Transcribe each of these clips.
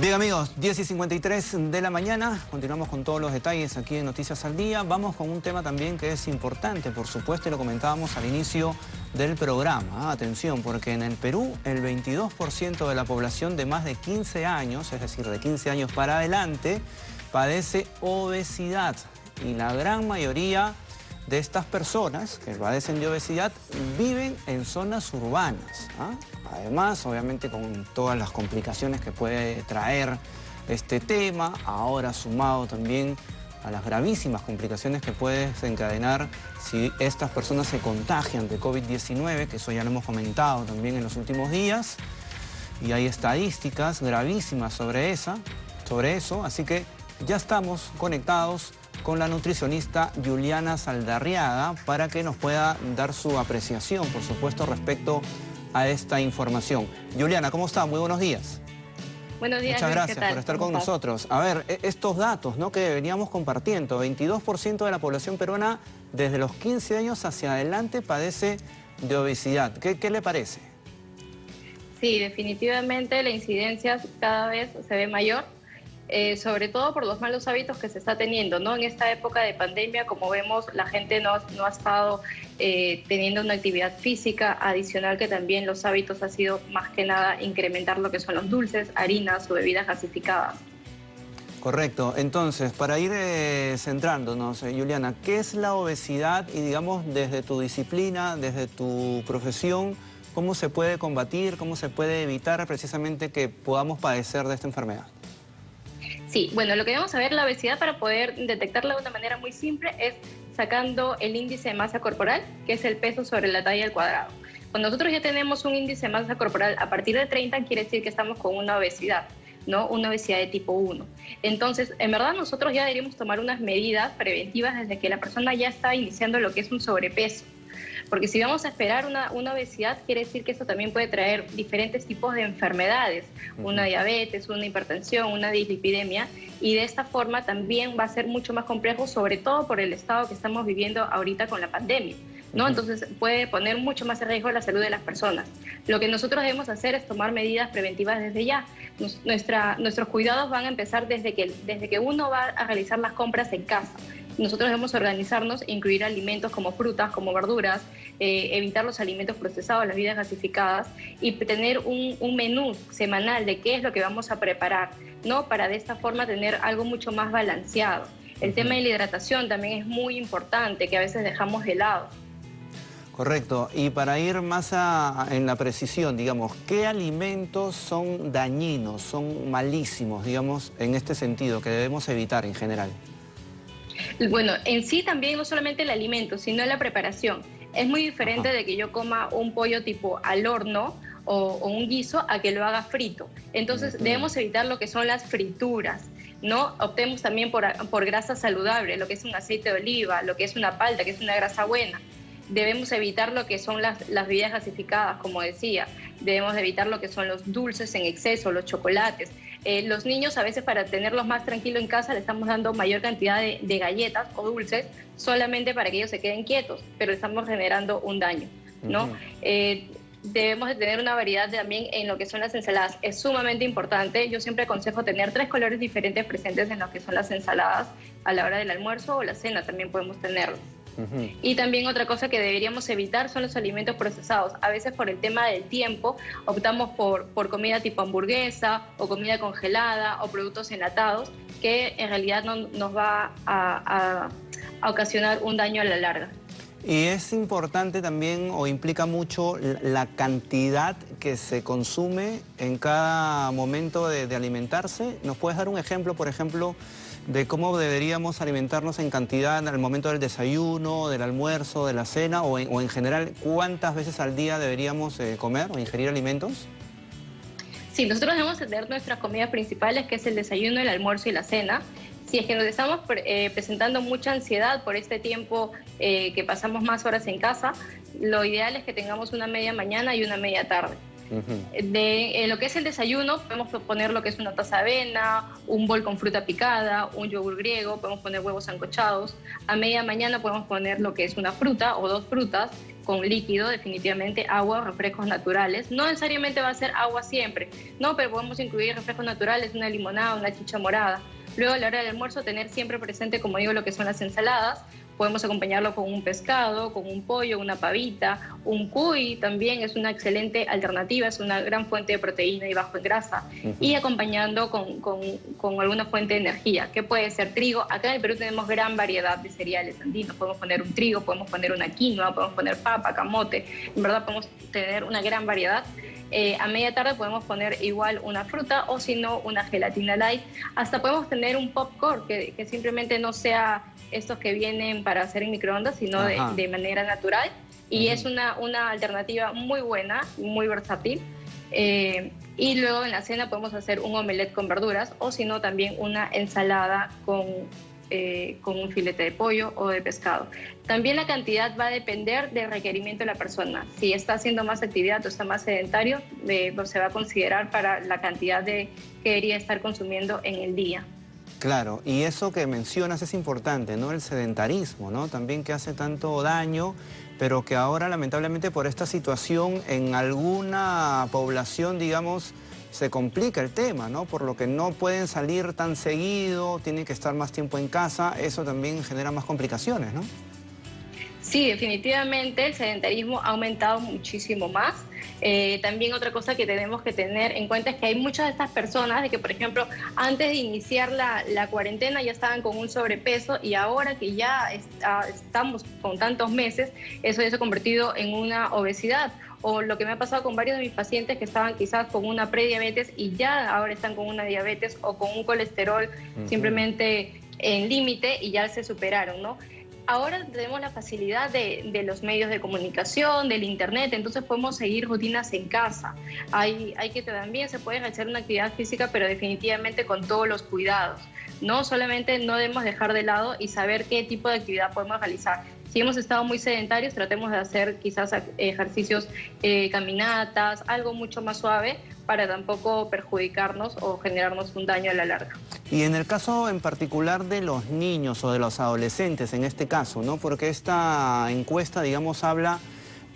Bien amigos, 10 y 53 de la mañana, continuamos con todos los detalles aquí en Noticias al Día. Vamos con un tema también que es importante, por supuesto, y lo comentábamos al inicio del programa. Ah, atención, porque en el Perú el 22% de la población de más de 15 años, es decir, de 15 años para adelante, padece obesidad. Y la gran mayoría de estas personas que padecen de obesidad viven en zonas urbanas. ¿ah? Además, obviamente con todas las complicaciones que puede traer este tema, ahora sumado también a las gravísimas complicaciones que puede desencadenar si estas personas se contagian de COVID-19, que eso ya lo hemos comentado también en los últimos días, y hay estadísticas gravísimas sobre, esa, sobre eso, así que ya estamos conectados con la nutricionista Juliana Saldarriaga para que nos pueda dar su apreciación, por supuesto, respecto a esta información. Juliana, ¿cómo está? Muy buenos días. Buenos días, Muchas gracias por estar con nosotros. A ver, e, estos datos ¿no? que veníamos compartiendo, 22% de la población peruana desde los 15 años hacia adelante padece de obesidad. ¿Qué, qué le parece? Sí, definitivamente la incidencia cada vez se ve mayor eh, sobre todo por los malos hábitos que se está teniendo, ¿no? En esta época de pandemia, como vemos, la gente no, ha estado eh, teniendo una actividad física adicional que también los hábitos ha sido más que nada incrementar lo que son los dulces, harinas o bebidas gasificadas. Correcto. Entonces, para ir eh, centrándonos, Juliana, ¿qué es la obesidad? Y digamos, desde tu disciplina, desde tu profesión, ¿cómo se puede combatir, cómo se puede evitar precisamente que podamos padecer de esta enfermedad? Sí, bueno, lo que debemos saber, la obesidad para poder detectarla de una manera muy simple es sacando el índice de masa corporal, que es el peso sobre la talla al cuadrado. Cuando nosotros ya tenemos un índice de masa corporal a partir de 30, quiere decir que estamos con una obesidad. ¿no? Una obesidad de tipo 1. Entonces, en verdad nosotros ya deberíamos tomar unas medidas preventivas desde que la persona ya está iniciando lo que es un sobrepeso. Porque si vamos a esperar una, obesidad, quiere decir que eso también puede traer diferentes tipos de enfermedades, una diabetes, una hipertensión, una dislipidemia, y de esta forma también va a ser mucho más complejo, sobre todo por el estado que estamos viviendo ahorita con la pandemia. ¿no? Entonces puede poner mucho más en riesgo la salud de las personas. Lo que nosotros debemos hacer es tomar medidas preventivas desde ya. nuestra, nuestros cuidados van a empezar desde que, desde que uno va a realizar las compras en casa nosotros debemos organizarnos, incluir alimentos como frutas, como verduras, eh, evitar los alimentos procesados, las bebidas gasificadas y tener un, menú semanal de qué es lo que vamos a preparar, ¿no? Para de esta forma tener algo mucho más balanceado. El tema de la hidratación también es muy importante, que a veces dejamos de lado. Correcto. Y para ir más en la precisión, digamos, ¿qué alimentos son dañinos, son malísimos, digamos, en este sentido, que debemos evitar en general? Bueno, en sí también no solamente el alimento, sino la preparación. Es muy diferente de que yo coma un pollo tipo al horno o, un guiso a que lo haga frito. Entonces debemos evitar lo que son las frituras. ¿no? Optemos también por, por grasa saludable, lo que es un aceite de oliva, lo que es una palta, que es una grasa buena debemos evitar lo que son las, las, bebidas gasificadas, como decía. Debemos evitar lo que son los dulces en exceso, los chocolates. Eh, los niños a veces para tenerlos más tranquilos en casa le estamos dando mayor cantidad de, galletas o dulces solamente para que ellos se queden quietos, pero estamos generando un daño, ¿no? Eh, debemos de tener una variedad también en lo que son las ensaladas. Es sumamente importante. Yo siempre aconsejo tener tres colores diferentes presentes en lo que son las ensaladas a la hora del almuerzo o la cena también podemos tenerlos. Y también otra cosa que deberíamos evitar son los alimentos procesados. A veces por el tema del tiempo optamos por, por comida tipo hamburguesa o comida congelada o productos enlatados que en realidad no, nos va a, ocasionar un daño a la larga. Y es importante también o implica mucho la cantidad que se consume en cada momento de alimentarse. ¿Nos puedes dar un ejemplo, por ejemplo, de cómo deberíamos alimentarnos en cantidad el momento del desayuno, del almuerzo, de la cena o en, general cuántas veces al día deberíamos eh, comer o ingerir alimentos? Sí, nosotros debemos tener nuestras comidas principales, que es el desayuno, el almuerzo y la cena. Si es que nos estamos eh, presentando mucha ansiedad por este tiempo eh, que pasamos más horas en casa, lo ideal es que tengamos una media mañana y una media tarde. De lo que es el desayuno, podemos poner lo que es una taza de avena, un bol con fruta picada, un yogur griego, podemos poner huevos ancochados. A media mañana podemos poner lo que es una fruta o dos frutas. con líquido, definitivamente agua o refrescos naturales. No necesariamente va a ser agua siempre, no, pero podemos incluir refrescos naturales, una limonada, una chicha morada. Luego a la hora del almuerzo tener siempre presente, como digo, lo que son las ensaladas, Podemos acompañarlo con un pescado, con un pollo, una pavita, un cuy también es una excelente alternativa, es una gran fuente de proteína y bajo en grasa. Y acompañando con, con, alguna fuente de energía, que puede ser trigo. Acá en el Perú tenemos gran variedad de cereales andinos. Podemos poner un trigo, podemos poner una quinoa, podemos poner papa, camote. En verdad podemos tener una gran variedad. Eh, a media tarde podemos poner igual una fruta o si no una gelatina light. Hasta podemos tener un popcorn que, que simplemente no sea estos que vienen para hacer en microondas, sino de, manera natural. Y es una, una alternativa muy buena, muy versátil. Eh, y luego en la cena podemos hacer un omelette con verduras o si no también una ensalada con, eh, con un filete de pollo o de pescado. También la cantidad va a depender del requerimiento de la persona. Si está haciendo más actividad o está más sedentario, eh, se va a considerar para la cantidad de que debería estar consumiendo en el día. Claro, y eso que mencionas es importante, ¿no? El sedentarismo, ¿no? También que hace tanto daño, pero que ahora lamentablemente por esta situación en alguna población, digamos, se complica el tema, ¿no? Por lo que no pueden salir tan seguido, tienen que estar más tiempo en casa, eso también genera más complicaciones, ¿no? Sí, definitivamente el sedentarismo ha aumentado muchísimo más. Eh, también otra cosa que tenemos que tener en cuenta es que hay muchas de estas personas de que, por ejemplo, antes de iniciar la, cuarentena ya estaban con un sobrepeso y ahora que ya estamos con tantos meses, eso ya se ha convertido en una obesidad o lo que me ha pasado con varios de mis pacientes que estaban quizás con una prediabetes y ya ahora están con una diabetes o con un colesterol simplemente en límite y ya se superaron, ¿no? Ahora tenemos la facilidad de, los medios de comunicación, del internet, entonces podemos seguir rutinas en casa. Hay, que también se puede hacer una actividad física, pero definitivamente con todos los cuidados. No solamente no debemos dejar de lado y saber qué tipo de actividad podemos realizar. Si hemos estado muy sedentarios, tratemos de hacer quizás ejercicios, eh, caminatas, algo mucho más suave para tampoco perjudicarnos o generarnos un daño a la larga. Y en el caso en particular de los niños o de los adolescentes, en este caso, ¿no? Porque esta encuesta, digamos, habla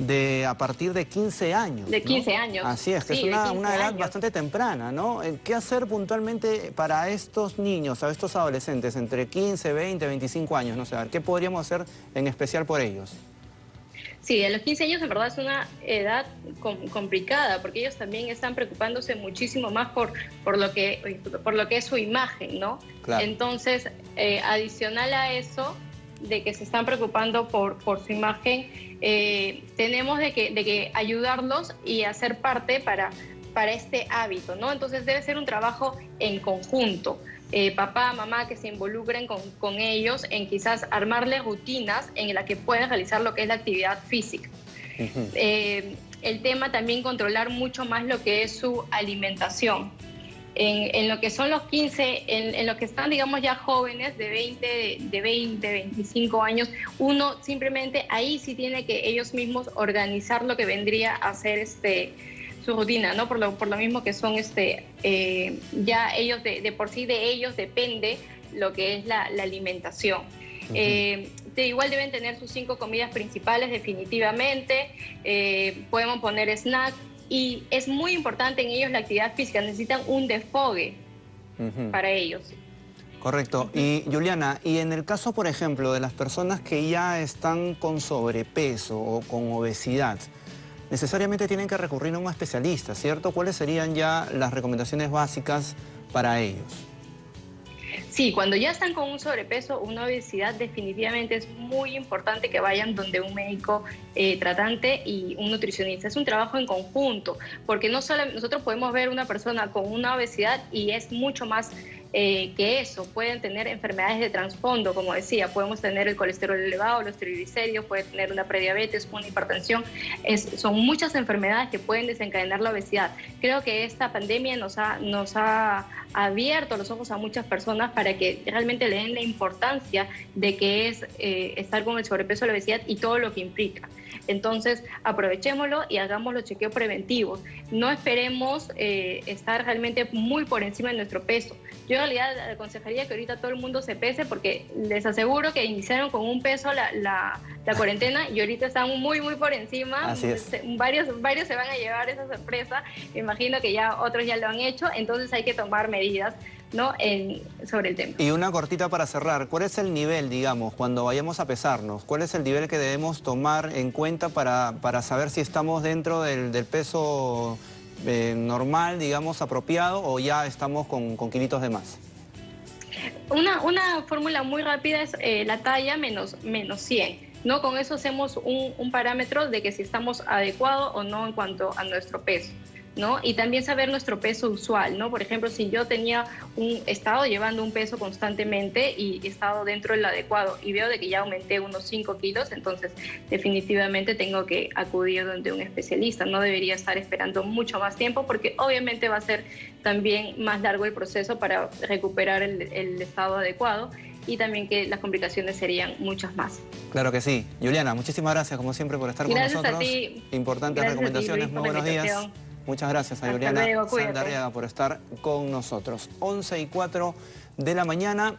de a partir de 15 años. De 15 años. Así es, que es una, una edad bastante temprana, ¿no? Eh, ¿Qué hacer puntualmente para estos niños, a estos adolescentes entre 15, 20, 25 años? No sé, ¿qué podríamos hacer en especial por ellos? Sí, a los 15 años en verdad es una edad complicada porque ellos también están preocupándose muchísimo más por, por, lo, que, por lo que es su imagen, ¿no? Entonces, eh, adicional a eso, de que se están preocupando por, por su imagen, eh, tenemos de que, de que ayudarlos y hacer parte para, para este hábito, ¿no? Entonces debe ser un trabajo en conjunto. Eh, papá, mamá, que se involucren con, ellos en quizás armarles rutinas en las que puedan realizar lo que es la actividad física. Eh, el tema también controlar mucho más lo que es su alimentación. En, lo que son los 15, en, lo que están, digamos, ya jóvenes de 20, de 20, 25 años, uno simplemente ahí sí tiene que ellos mismos organizar lo que vendría a ser este, su rutina, ¿no? Por lo, por lo mismo que son, este, eh, ya ellos, de, por sí de ellos depende lo que es la, alimentación. Eh, de igual deben tener sus cinco comidas principales definitivamente, eh, podemos poner snack y es muy importante en ellos la actividad física, necesitan un desfogue para ellos. Correcto. Y Juliana, y en el caso, por ejemplo, de las personas que ya están con sobrepeso o con obesidad, necesariamente tienen que recurrir a un especialista, ¿cierto? ¿Cuáles serían ya las recomendaciones básicas para ellos? Sí, cuando ya están con un sobrepeso, una obesidad, definitivamente es muy importante que vayan donde un médico eh, tratante y un nutricionista. Es un trabajo en conjunto, porque no solo nosotros podemos ver una persona con una obesidad y es mucho más eh, que eso. Pueden tener enfermedades de trasfondo, como decía, podemos tener el colesterol elevado, los triglicéridos, puede tener una prediabetes, una hipertensión. Es, son muchas enfermedades que pueden desencadenar la obesidad. Creo que esta pandemia nos ha, nos ha abierto los ojos a muchas personas para que realmente le den la importancia de que es eh, estar con el sobrepeso, la obesidad y todo lo que implica. Entonces, aprovechémoslo y hagamos los chequeos preventivos. No esperemos eh, estar realmente muy por encima de nuestro peso. Yo en realidad aconsejaría que ahorita todo el mundo se pese porque les aseguro que iniciaron con un peso la, la, cuarentena y ahorita están muy, muy por encima. Varios, varios se van a llevar esa sorpresa. Imagino que ya otros ya lo han hecho, entonces hay que tomar medidas. ¿No? En, sobre el tema. Y una cortita para cerrar, ¿cuál es el nivel, digamos, cuando vayamos a pesarnos? ¿Cuál es el nivel que debemos tomar en cuenta para, para saber si estamos dentro del, del peso eh, normal, digamos, apropiado o ya estamos con, con kilitos de más? Una, una fórmula muy rápida es eh, la talla menos, menos 100. ¿no? Con eso hacemos un, un parámetro de que si estamos adecuados o no en cuanto a nuestro peso. Y también saber nuestro peso usual, ¿no? Por ejemplo, si yo tenía un estado llevando un peso constantemente y he estado dentro del adecuado y veo de que ya aumenté unos 5 kilos, entonces definitivamente tengo que acudir donde un especialista. No debería estar esperando mucho más tiempo porque obviamente va a ser también más largo el proceso para recuperar el, estado adecuado y también que las complicaciones serían muchas más. Claro que sí. Juliana, muchísimas gracias como siempre por estar con nosotros. A ti. Importantes recomendaciones. Muy buenos días. Muchas gracias a Juliana Sandarriaga por estar con nosotros. 11 y 4 de la mañana.